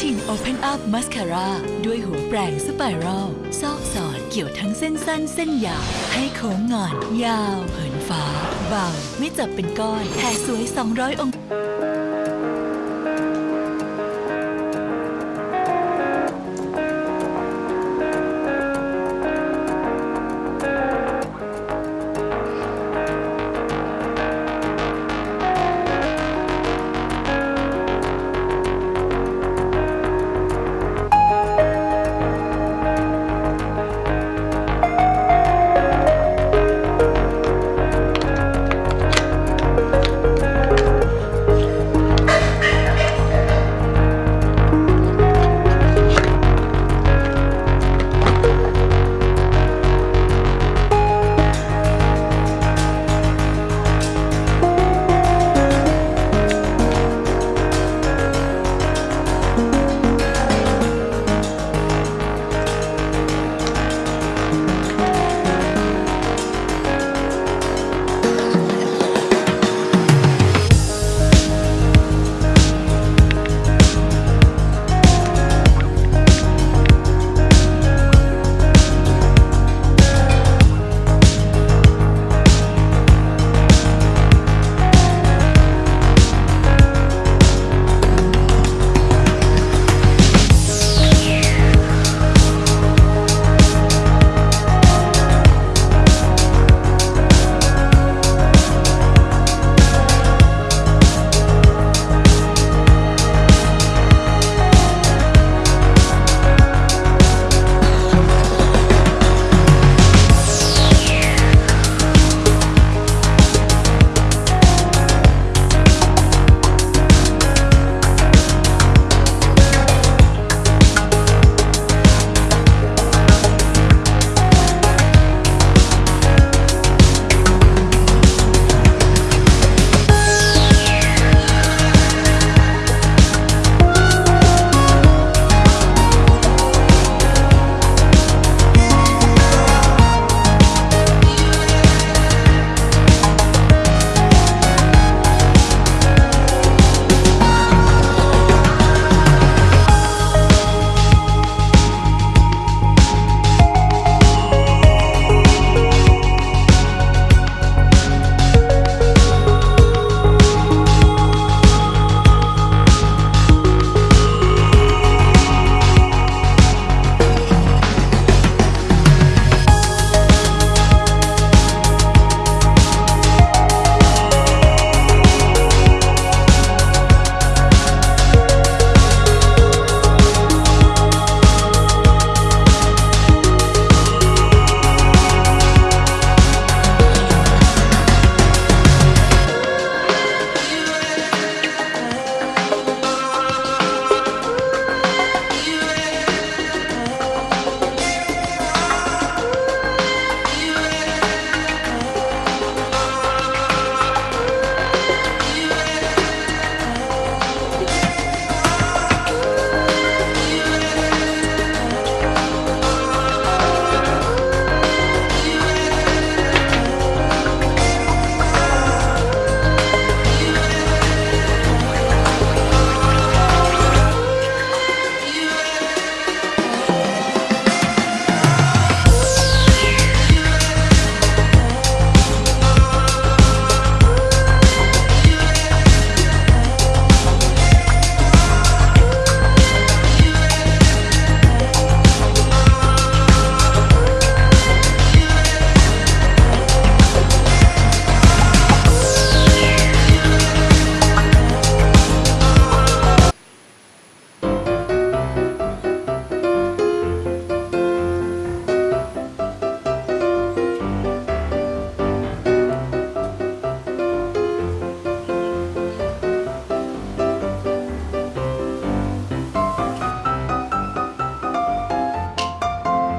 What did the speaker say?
Satin Open Up Mascara ด้วยหัวแปรงสไปรัลซอกสอนเกี่ยวทั้งเส้นสั้นเส้นยาว ให้โค้งงอน ยาว เหินฟ้า เบา ไม่จับเป็นก้อนแผ่สวย 200 องศา